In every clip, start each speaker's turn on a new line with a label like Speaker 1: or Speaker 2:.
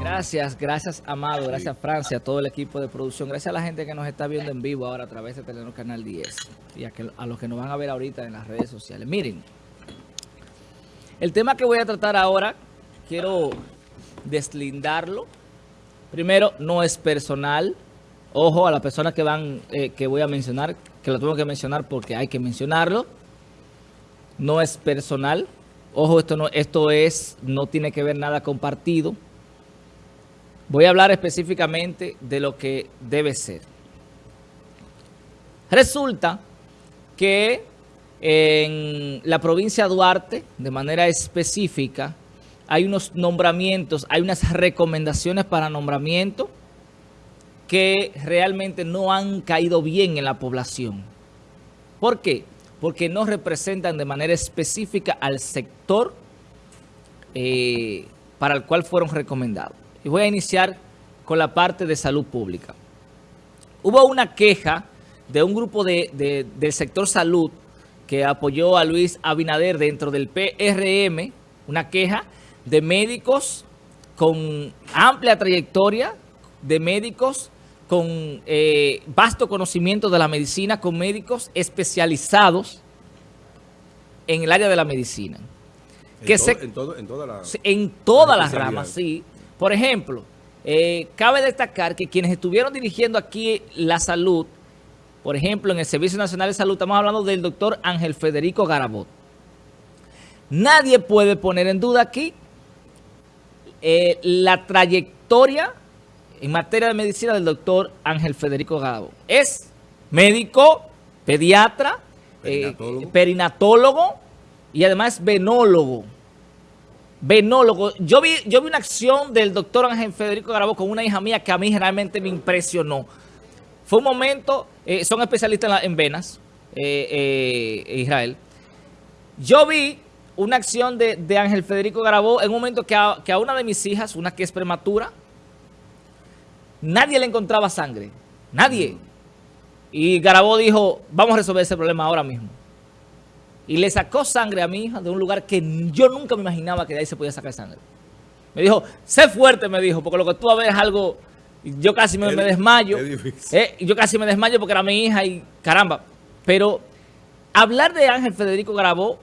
Speaker 1: Gracias, gracias Amado, gracias Francia, a todo el equipo de producción, gracias a la gente que nos está viendo en vivo ahora a través de Telenor Canal 10 y a, que, a los que nos van a ver ahorita en las redes sociales. Miren, el tema que voy a tratar ahora, quiero deslindarlo. Primero, no es personal. Ojo a las personas que van, eh, que voy a mencionar, que lo tengo que mencionar porque hay que mencionarlo. No es personal. Ojo, esto no, esto es, no tiene que ver nada con partido. Voy a hablar específicamente de lo que debe ser. Resulta que en la provincia de Duarte, de manera específica, hay unos nombramientos, hay unas recomendaciones para nombramiento que realmente no han caído bien en la población. ¿Por qué? Porque no representan de manera específica al sector eh, para el cual fueron recomendados. Y voy a iniciar con la parte de salud pública. Hubo una queja de un grupo de, del sector salud que apoyó a Luis Abinader dentro del PRM, una queja de médicos con amplia trayectoria, de médicos con eh, vasto conocimiento de la medicina, con médicos especializados en el área de la medicina.
Speaker 2: En, que se, en, todo, en, toda la,
Speaker 1: en todas las ramas, sí. Por ejemplo, eh, cabe destacar que quienes estuvieron dirigiendo aquí la salud, por ejemplo, en el Servicio Nacional de Salud, estamos hablando del doctor Ángel Federico Garabot. Nadie puede poner en duda aquí eh, la trayectoria en materia de medicina del doctor Ángel Federico Garabot. Es médico, pediatra, perinatólogo, eh, perinatólogo y además venólogo venólogo. Yo vi, yo vi una acción del doctor Ángel Federico Garabo con una hija mía que a mí realmente me impresionó. Fue un momento, eh, son especialistas en, venas, eh, eh, Israel. Yo vi una acción de, Ángel Federico Garabó en un momento que a, que a, una de mis hijas, una que es prematura, nadie le encontraba sangre. Nadie. Y Garabó dijo, vamos a resolver ese problema ahora mismo y le sacó sangre a mi hija de un lugar que yo nunca me imaginaba que de ahí se podía sacar sangre. Me dijo, sé fuerte, me dijo, porque lo que tú a ver es algo... Yo casi me, me desmayo. Eh, yo casi me desmayo porque era mi hija y caramba. Pero hablar de Ángel Federico Garabó,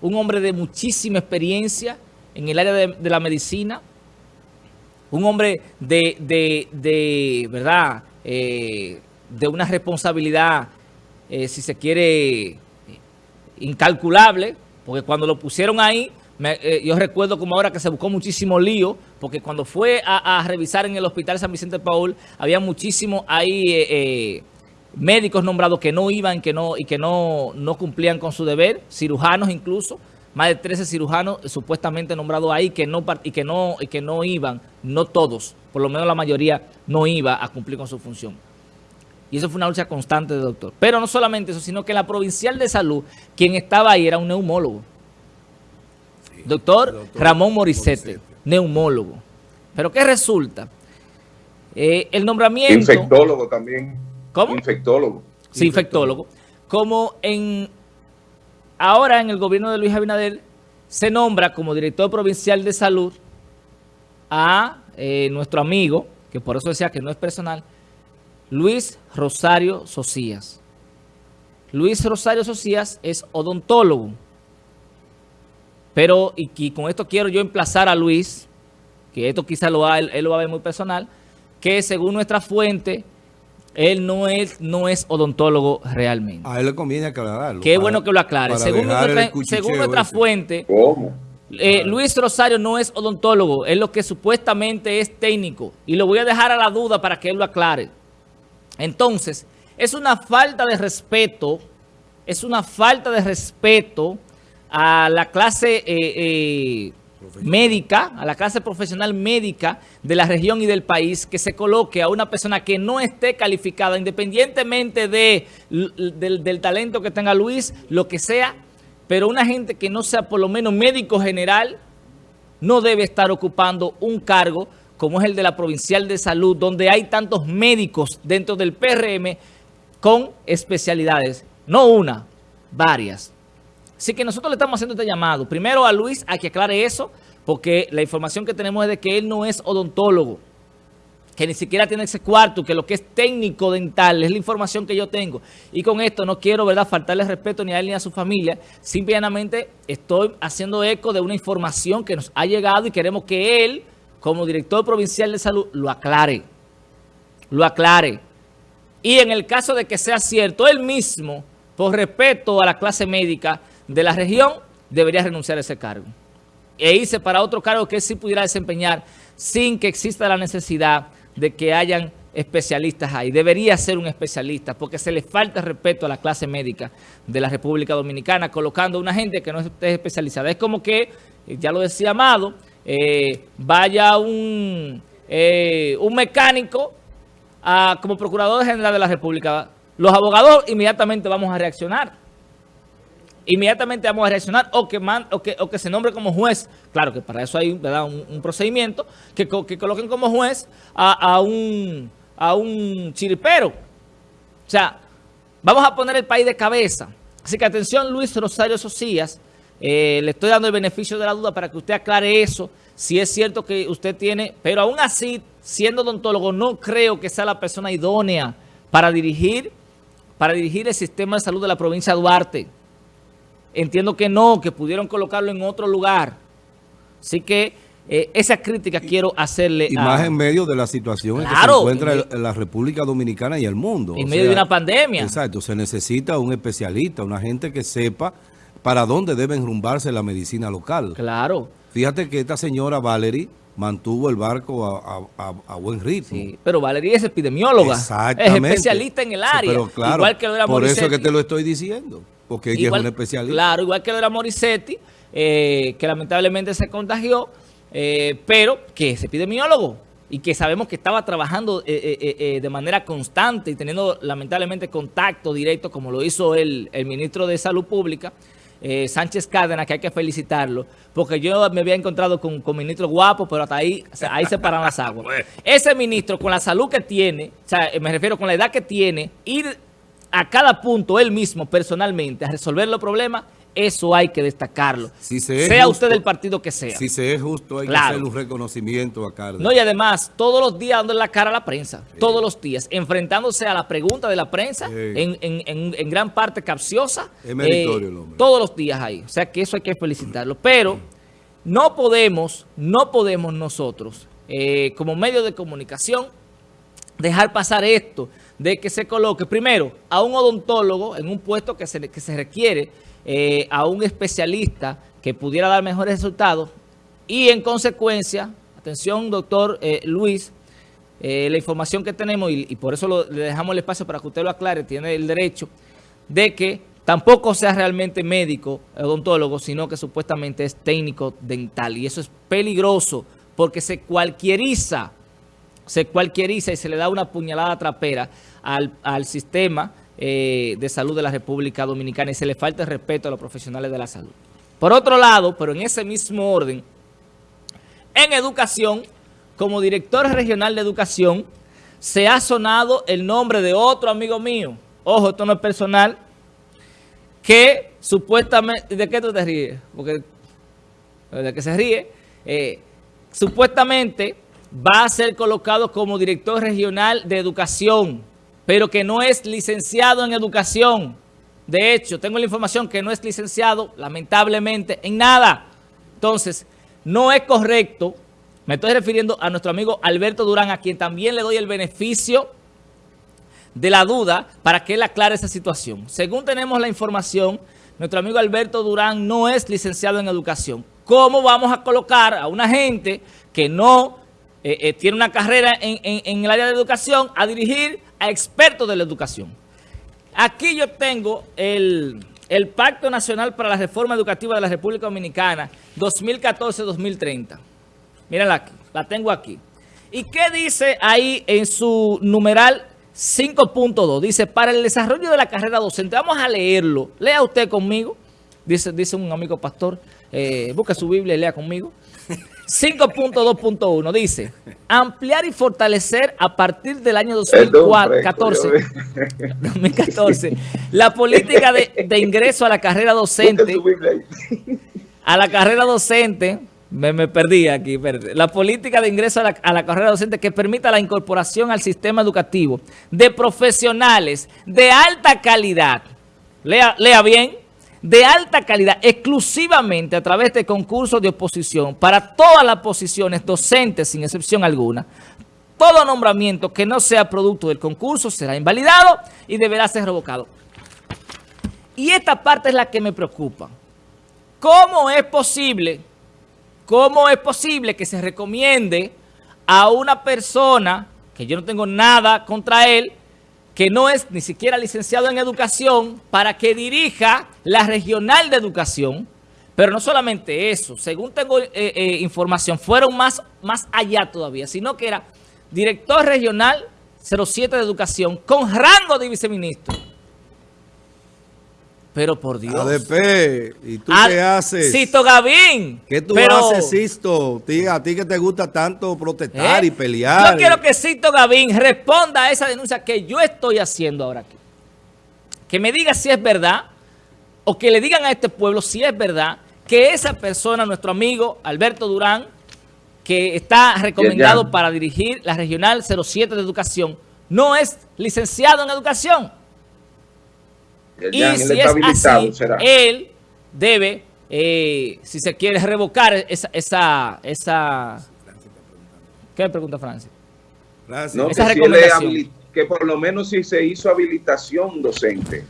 Speaker 1: un hombre de muchísima experiencia en el área de, la medicina, un hombre de, de, ¿verdad?, eh, de una responsabilidad, eh, si se quiere incalculable, porque cuando lo pusieron ahí, eh, yo recuerdo como ahora que se buscó muchísimo lío, porque cuando fue a, revisar en el hospital San Vicente Paul, había muchísimos ahí eh, eh, médicos nombrados que no iban que no, y que no, no cumplían con su deber, cirujanos incluso, más de 13 cirujanos supuestamente nombrados ahí que no, y, que no, y que no iban, no todos, por lo menos la mayoría no iba a cumplir con su función. Y eso fue una lucha constante del doctor. Pero no solamente eso, sino que la provincial de salud, quien estaba ahí era un neumólogo. doctor, Ramón Morisete, neumólogo. Pero ¿qué resulta? Eh, el nombramiento...
Speaker 3: Infectólogo también.
Speaker 1: ¿Cómo?
Speaker 3: Infectólogo.
Speaker 1: Sí, infectólogo. Como en ahora en el gobierno de Luis Abinader se nombra como director provincial de salud a eh, nuestro amigo, que por eso decía que no es personal, Luis Rosario Socias. Luis Rosario Socias es odontólogo. Pero, y, con esto quiero yo emplazar a Luis, que esto quizá lo va, él, lo va a ver muy personal, que según nuestra fuente, él no es, no es odontólogo realmente.
Speaker 2: A él le conviene aclararlo.
Speaker 1: Qué bueno que lo aclare. Según nuestra, fuente, eh, Luis Rosario no es odontólogo, es lo que supuestamente es técnico. Y lo voy a dejar a la duda para que él lo aclare. Entonces, es una falta de respeto, es una falta de respeto a la clase eh, eh, médica, a la clase profesional médica de la región y del país, que se coloque a una persona que no esté calificada, independientemente de, del, del talento que tenga Luis, lo que sea, pero una gente que no sea por lo menos médico general, no debe estar ocupando un cargo como es el de la Provincial de Salud, donde hay tantos médicos dentro del PRM con especialidades. No una, varias. Así que nosotros le estamos haciendo este llamado. Primero a Luis a que aclare eso, porque la información que tenemos es de que él no es odontólogo que ni siquiera tiene ese cuarto, que lo que es técnico dental, es la información que yo tengo. Y con esto no quiero, ¿verdad?, faltarle respeto ni a él ni a su familia. Simplemente estoy haciendo eco de una información que nos ha llegado y queremos que él, como director provincial de salud, lo aclare. Lo aclare. Y en el caso de que sea cierto, él mismo, por respeto a la clase médica de la región, debería renunciar a ese cargo. E irse para otro cargo que él sí pudiera desempeñar sin que exista la necesidad de que hayan especialistas ahí. Debería ser un especialista porque se le falta respeto a la clase médica de la República Dominicana colocando una gente que no esté especializada. Es como que, ya lo decía Amado, eh, vaya un, eh, un mecánico como Procurador General de la República. Los abogados inmediatamente vamos a reaccionar inmediatamente vamos a reaccionar o que, o que, o que se nombre como juez. Claro que para eso hay ¿verdad? Un, procedimiento que, que, coloquen como juez a, un, a un chiripero. O sea, vamos a poner el país de cabeza. Así que atención Luis Rosario Socias, eh, le estoy dando el beneficio de la duda para que usted aclare eso, si es cierto que usted tiene, pero aún así, siendo odontólogo, no creo que sea la persona idónea para dirigir, para dirigir el sistema de salud de la provincia de Duarte. Entiendo que no, que pudieron colocarlo en otro lugar. Así que eh, esa crítica quiero hacerle
Speaker 2: y más en medio de la situación en que se encuentra la República Dominicana y el mundo.
Speaker 1: En medio de una pandemia.
Speaker 2: Exacto, se necesita un especialista, una gente que sepa para dónde debe enrumbarse la medicina local.
Speaker 1: Claro.
Speaker 2: Fíjate que esta señora Valerie mantuvo el barco a, buen ritmo. Sí,
Speaker 1: pero Valerie es epidemióloga. Exactamente. Es especialista en el área. pero
Speaker 2: claro, igual que por eso que te lo estoy diciendo porque ella es un especialista.
Speaker 1: Claro, igual que lo era Morissetti, eh, que lamentablemente se contagió, eh, pero que es epidemiólogo y que sabemos que estaba trabajando eh, de manera constante y teniendo lamentablemente contacto directo, como lo hizo el, ministro de Salud Pública, Sánchez Cárdenas, que hay que felicitarlo, porque yo me había encontrado con, con ministro guapo, pero hasta ahí, ahí se paran las aguas. Ese ministro, con la salud que tiene, o sea, me refiero con la edad que tiene, ir a cada punto él mismo personalmente a resolver los problemas, eso hay que destacarlo. sea usted del partido que sea.
Speaker 2: Si se es justo, hay que hacer un reconocimiento a Cárdenas.
Speaker 1: No, y además, todos los días dando la cara a la prensa. Todos los días. Enfrentándose a la pregunta de la prensa, en, gran parte capciosa.
Speaker 2: Es meritorio el hombre.
Speaker 1: Todos los días ahí. O sea que eso hay que felicitarlo. Pero no podemos, no podemos nosotros, eh, como medio de comunicación, dejar pasar esto de que se coloque primero a un odontólogo en un puesto que se, que se requiere, eh, a un especialista que pudiera dar mejores resultados y en consecuencia, atención doctor eh, Luis, eh, la información que tenemos y, por eso le dejamos el espacio para que usted lo aclare, tiene el derecho de que tampoco sea realmente médico, odontólogo, sino que supuestamente es técnico dental. Y eso es peligroso porque se cualquieriza se cualquieriza y se le da una puñalada trapera al, sistema eh, de salud de la República Dominicana y se le falta el respeto a los profesionales de la salud. Por otro lado, pero en ese mismo orden, en educación, como director regional de educación, se ha sonado el nombre de otro amigo mío, ojo, esto no es personal, que supuestamente, ¿de qué tú te ríes? Porque, ¿de qué se ríe? Eh, supuestamente va a ser colocado como director regional de educación, pero que no es licenciado en educación. De hecho, tengo la información que no es licenciado, lamentablemente, en nada. Entonces, no es correcto, me estoy refiriendo a nuestro amigo Alberto Durán, a quien también le doy el beneficio de la duda para que él aclare esa situación. Según tenemos la información, nuestro amigo Alberto Durán no es licenciado en educación. ¿Cómo vamos a colocar a una gente que no eh, eh, tiene una carrera en, el área de educación a dirigir a expertos de la educación. Aquí yo tengo el, Pacto Nacional para la Reforma Educativa de la República Dominicana 2014-2030. Mírenla aquí, la tengo aquí. ¿Y qué dice ahí en su numeral 5.2? Dice, para el desarrollo de la carrera docente, vamos a leerlo. Lea usted conmigo, dice, dice un amigo pastor, eh, busca su Biblia y lea conmigo. 5.2.1 dice, ampliar y fortalecer a partir del año 2014, 2014 la política de, de ingreso a la carrera docente, a la carrera docente, me, me perdí aquí, perdí. la política de ingreso a la, a la, carrera docente que permita la incorporación al sistema educativo de profesionales de alta calidad, lea, lea bien, de alta calidad exclusivamente a través de concursos de oposición para todas las posiciones docentes sin excepción alguna. Todo nombramiento que no sea producto del concurso será invalidado y deberá ser revocado. Y esta parte es la que me preocupa. ¿Cómo es posible, cómo es posible que se recomiende a una persona, que yo no tengo nada contra él, que no es ni siquiera licenciado en educación, para que dirija la regional de educación. Pero no solamente eso, según tengo eh, eh, información, fueron más, más allá todavía, sino que era director regional 07 de educación con rango de viceministro. Pero por Dios.
Speaker 2: ADP, ¿y tú qué haces?
Speaker 1: Sisto Gavín.
Speaker 2: ¿Qué tú haces, Sisto? A ti que te gusta tanto protestar ¿Eh? y pelear.
Speaker 1: Yo quiero que Sisto Gavín responda a esa denuncia que yo estoy haciendo ahora aquí. Que me diga si es verdad, o que le digan a este pueblo si es verdad, que esa persona, nuestro amigo Alberto Durán, que está recomendado para dirigir la Regional 07 de Educación, no es licenciado en Educación y si es así, él debe, eh, si se quiere, revocar esa... esa, esa ¿Qué pregunta Francia?
Speaker 3: No, esa que, recomendación. que por lo menos si se hizo habilitación docente.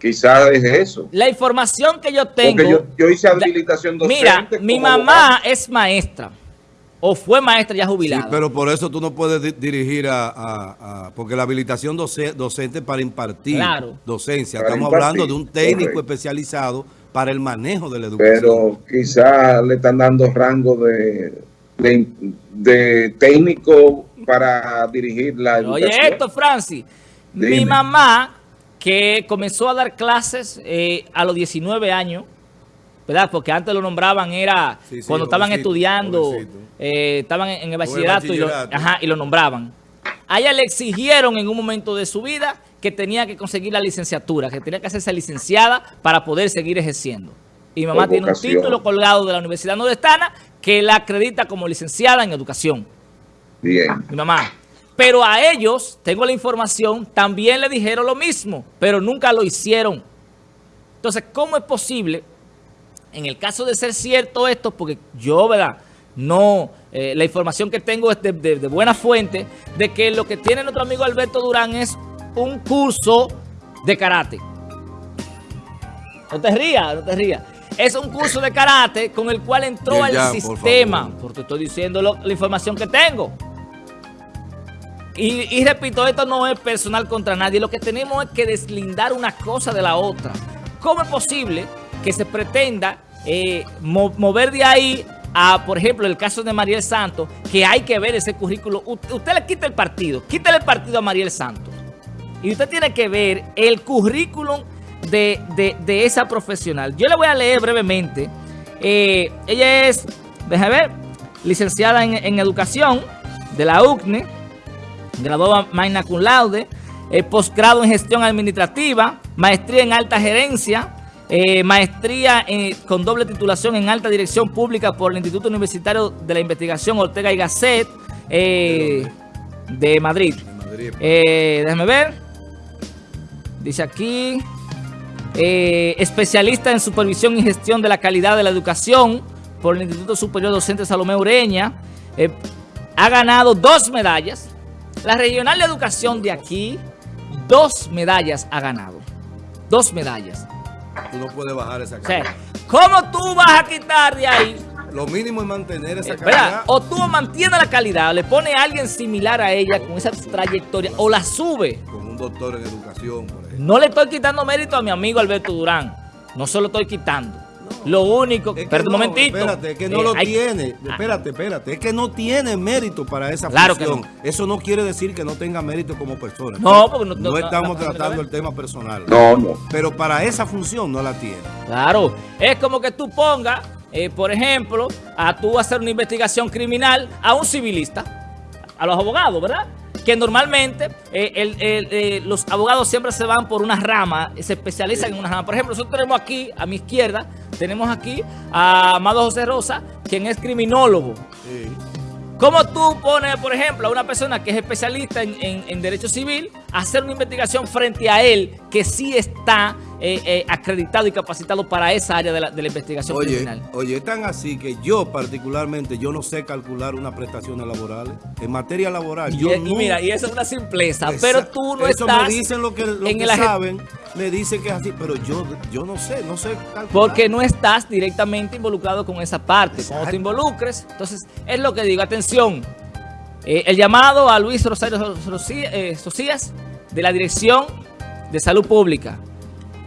Speaker 3: Quizás es eso.
Speaker 1: La información que yo tengo...
Speaker 3: Yo, yo, hice habilitación docente.
Speaker 1: Mira, mi mamá es maestra o fue maestra ya jubilada. Sí,
Speaker 2: pero por eso tú no puedes dirigir a, porque la habilitación docente para impartir docencia. Estamos hablando de un técnico especializado para el manejo de la educación.
Speaker 3: Pero quizás le están dando rango de, de, técnico para dirigir la educación.
Speaker 1: Oye esto, Francis. Mi mamá, que comenzó a dar clases eh, a los 19 años, ¿verdad? Porque antes lo nombraban, era cuando estaban estudiando, eh, estaban en, el bachillerato, Y, lo, y lo nombraban. A ella le exigieron en un momento de su vida que tenía que conseguir la licenciatura, que tenía que hacerse licenciada para poder seguir ejerciendo. Y mi mamá tiene un título colgado de la Universidad Nordestana que la acredita como licenciada en educación.
Speaker 3: Bien.
Speaker 1: Mi mamá. Pero a ellos, tengo la información, también le dijeron lo mismo, pero nunca lo hicieron. Entonces, ¿cómo es posible en el caso de ser cierto esto, porque yo, ¿verdad? No, eh, la información que tengo es de, buena fuente, de que lo que tiene nuestro amigo Alberto Durán es un curso de karate. No te rías, no te rías. Es un curso de karate con el cual entró al sistema. porque estoy diciendo la información que tengo. Y, y, repito, esto no es personal contra nadie. Lo que tenemos es que deslindar una cosa de la otra. ¿Cómo es posible que se pretenda eh, mover de ahí a, por ejemplo, el caso de Mariel Santos, que hay que ver ese currículo. Usted, le quita el partido, quítale el partido a Mariel Santos. Y usted tiene que ver el currículum de, esa profesional. Yo le voy a leer brevemente. Eh, ella es, déjame ver, licenciada en, educación de la UCNE, graduada magna cum laude, eh, posgrado en gestión administrativa, maestría en alta gerencia, eh, maestría con doble titulación en alta dirección pública por el Instituto Universitario de la Investigación Ortega y Gasset eh, de Madrid. Eh, déjame ver. Dice aquí, especialista en supervisión y gestión de la calidad de la educación por el Instituto Superior Docente Salomé Ureña. ha ganado dos medallas. La regional de educación de aquí, dos medallas ha ganado. Dos medallas.
Speaker 2: Tú no puedes bajar esa calidad.
Speaker 1: ¿Cómo tú vas a quitar de ahí?
Speaker 2: Lo mínimo es mantener esa calidad.
Speaker 1: O tú mantienes la calidad, le pone a alguien similar a ella con esa trayectoria, o la sube.
Speaker 2: Con un doctor en educación, por ejemplo.
Speaker 1: No le estoy quitando mérito a mi amigo Alberto Durán. No se lo estoy quitando. Lo único, es un momentito.
Speaker 2: Espérate, es que no eh, lo tiene. Ah. Espérate, espérate. Es que no tiene mérito para esa claro función. Eso no quiere decir que no tenga mérito como persona.
Speaker 1: No, porque no,
Speaker 2: no estamos tratando el tema personal.
Speaker 3: No, no.
Speaker 2: Pero para esa función no la tiene.
Speaker 1: Claro. Es como que tú pongas eh, por ejemplo, a tú hacer una investigación criminal a un civilista, a los abogados, ¿verdad? Que normalmente eh, eh, los abogados siempre se van por una rama, se especializan en una rama. Por ejemplo, nosotros tenemos aquí, a mi izquierda, tenemos aquí a Amado José Rosa, quien es criminólogo. Sí. ¿Cómo tú pones, por ejemplo, a una persona que es especialista en, derecho civil a hacer una investigación frente a él que sí está eh, eh, acreditado y capacitado para esa área de la, investigación criminal?
Speaker 2: Oye, es tan así que yo particularmente, yo no sé calcular una prestación laboral En materia laboral,
Speaker 1: y,
Speaker 2: yo
Speaker 1: y mira, y eso es una simpleza, pero tú no
Speaker 2: eso me dicen lo que, lo que saben me dice que es así, pero yo, yo no sé, no sé calcular.
Speaker 1: Porque no estás directamente involucrado con esa parte. Cuando te involucres, entonces es lo que digo, atención, eh, el llamado a Luis Rosario Socias de la Dirección de Salud Pública.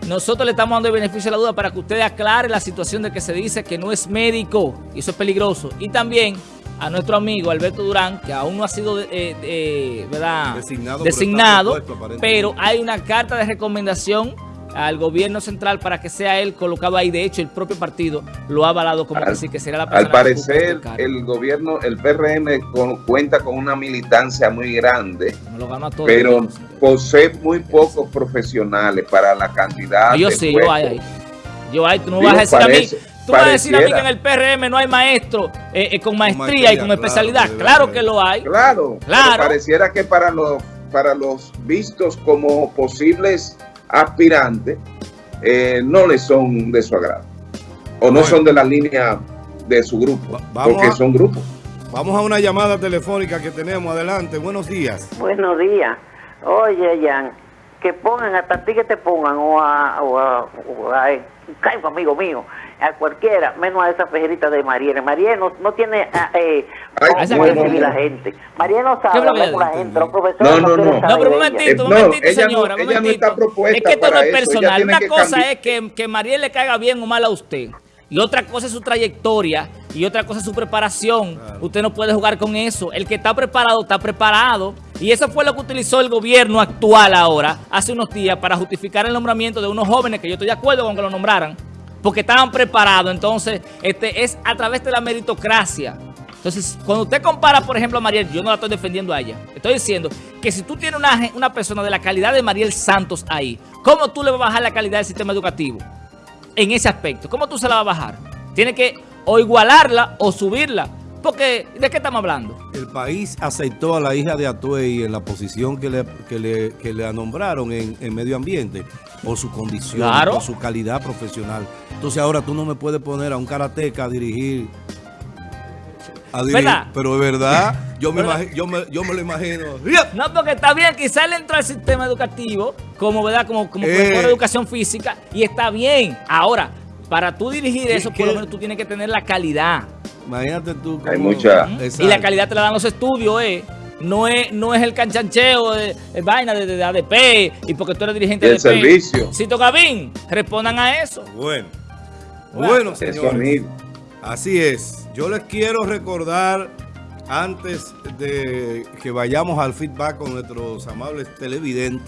Speaker 1: Nosotros le estamos dando el beneficio de la duda para que usted aclare la situación de que se dice que no es médico y eso es peligroso. Y también a nuestro amigo Alberto Durán, que aún no ha sido eh, ¿verdad? designado, pero, hay una carta de recomendación al gobierno central para que sea él colocado ahí. De hecho, el propio partido lo ha avalado como que que será la
Speaker 3: persona Al parecer, el gobierno, el PRM cuenta con una militancia muy grande, pero posee muy pocos profesionales para la cantidad
Speaker 1: yo sí, yo hay ahí. Yo hay, tú no vas a decir a mí Tú vas a decir a mí que en el PRM no hay maestro eh, eh, con maestría y con especialidad. Claro, que lo hay.
Speaker 3: Claro, claro. Pareciera que para los, para los vistos como posibles aspirantes eh, no les son de su agrado. O no son de la línea de su grupo, porque son grupos.
Speaker 2: Vamos a una llamada telefónica que tenemos. Adelante, buenos días.
Speaker 4: Buenos días. Oye, Jan, que pongan, hasta ti que te pongan, o a, o a, o a, a amigo mío, a cualquiera, menos a esa fejerita de Mariela. Mariela no, tiene ah, eh, recibir la gente. Mariela no sabe hablar con la gente, los profesores
Speaker 1: no, no, no. No, pero un momentito, un momentito, señora. No, ella no está propuesta Es que esto no es personal. Una cosa es que, que Mariela le caiga bien o mal a usted. Y otra cosa es su trayectoria y otra cosa es su preparación. Usted no puede jugar con eso. El que está preparado, está preparado. Y eso fue lo que utilizó el gobierno actual ahora, hace unos días, para justificar el nombramiento de unos jóvenes, que yo estoy de acuerdo con que lo nombraran, porque estaban preparados. Entonces, este es a través de la meritocracia. Entonces, cuando usted compara, por ejemplo, a Mariel, yo no la estoy defendiendo a ella. Estoy diciendo que si tú tienes una, una persona de la calidad de Mariel Santos ahí, ¿cómo tú le vas a bajar la calidad del sistema educativo? En ese aspecto. ¿Cómo tú se la vas a bajar? Tiene que o igualarla o subirla. Porque, ¿de qué estamos hablando?
Speaker 2: El país aceptó a la hija de Atuey en la posición que le, que le, que le nombraron en, en medio ambiente por su condición, por su calidad profesional. Entonces ahora tú no me puedes poner a un karateca a dirigir. Dirigir pero de verdad, yo me, yo, me, yo me lo imagino.
Speaker 1: No, porque está bien, quizás él entró al sistema educativo como, ¿verdad? como, como eh. educación física y está bien. Ahora, para tú dirigir eso, por lo menos tú tienes que tener la calidad.
Speaker 2: Imagínate tú.
Speaker 3: Hay mucha.
Speaker 1: Y la calidad te la dan los estudios, ¿eh? no es, no es el canchancheo de, vaina de, ADP y porque tú eres dirigente
Speaker 3: de servicio.
Speaker 1: Si toca bien, respondan a eso.
Speaker 2: Bueno, bueno, señores. Así es. Yo les quiero recordar, antes de que vayamos al feedback con nuestros amables televidentes,